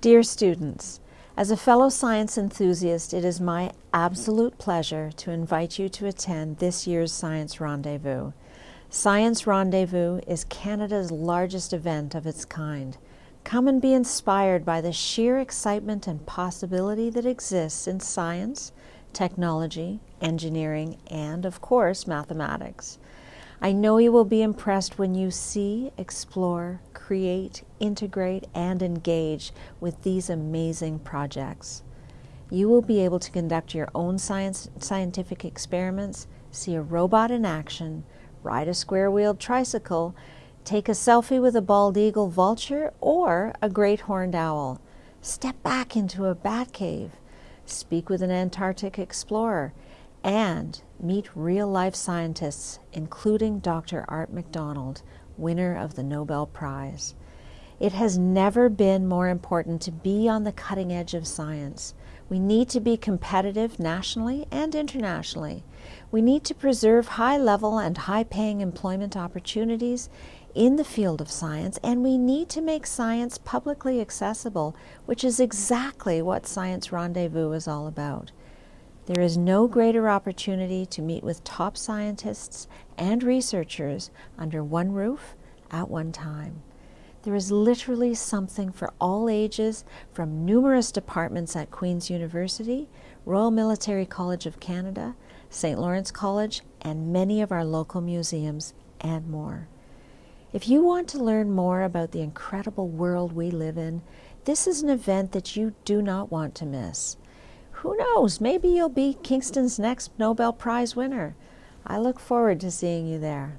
Dear students, as a fellow science enthusiast, it is my absolute pleasure to invite you to attend this year's Science Rendezvous. Science Rendezvous is Canada's largest event of its kind. Come and be inspired by the sheer excitement and possibility that exists in science, technology, engineering, and, of course, mathematics. I know you will be impressed when you see, explore, create, integrate, and engage with these amazing projects. You will be able to conduct your own science, scientific experiments, see a robot in action, ride a square-wheeled tricycle, take a selfie with a bald eagle vulture or a great horned owl, step back into a bat cave, speak with an Antarctic explorer, and meet real-life scientists, including Dr. Art McDonald, winner of the Nobel Prize. It has never been more important to be on the cutting edge of science. We need to be competitive nationally and internationally. We need to preserve high level and high paying employment opportunities in the field of science, and we need to make science publicly accessible, which is exactly what Science Rendezvous is all about. There is no greater opportunity to meet with top scientists and researchers under one roof at one time. There is literally something for all ages from numerous departments at Queen's University, Royal Military College of Canada, St. Lawrence College, and many of our local museums, and more. If you want to learn more about the incredible world we live in, this is an event that you do not want to miss. Who knows, maybe you'll be Kingston's next Nobel Prize winner. I look forward to seeing you there.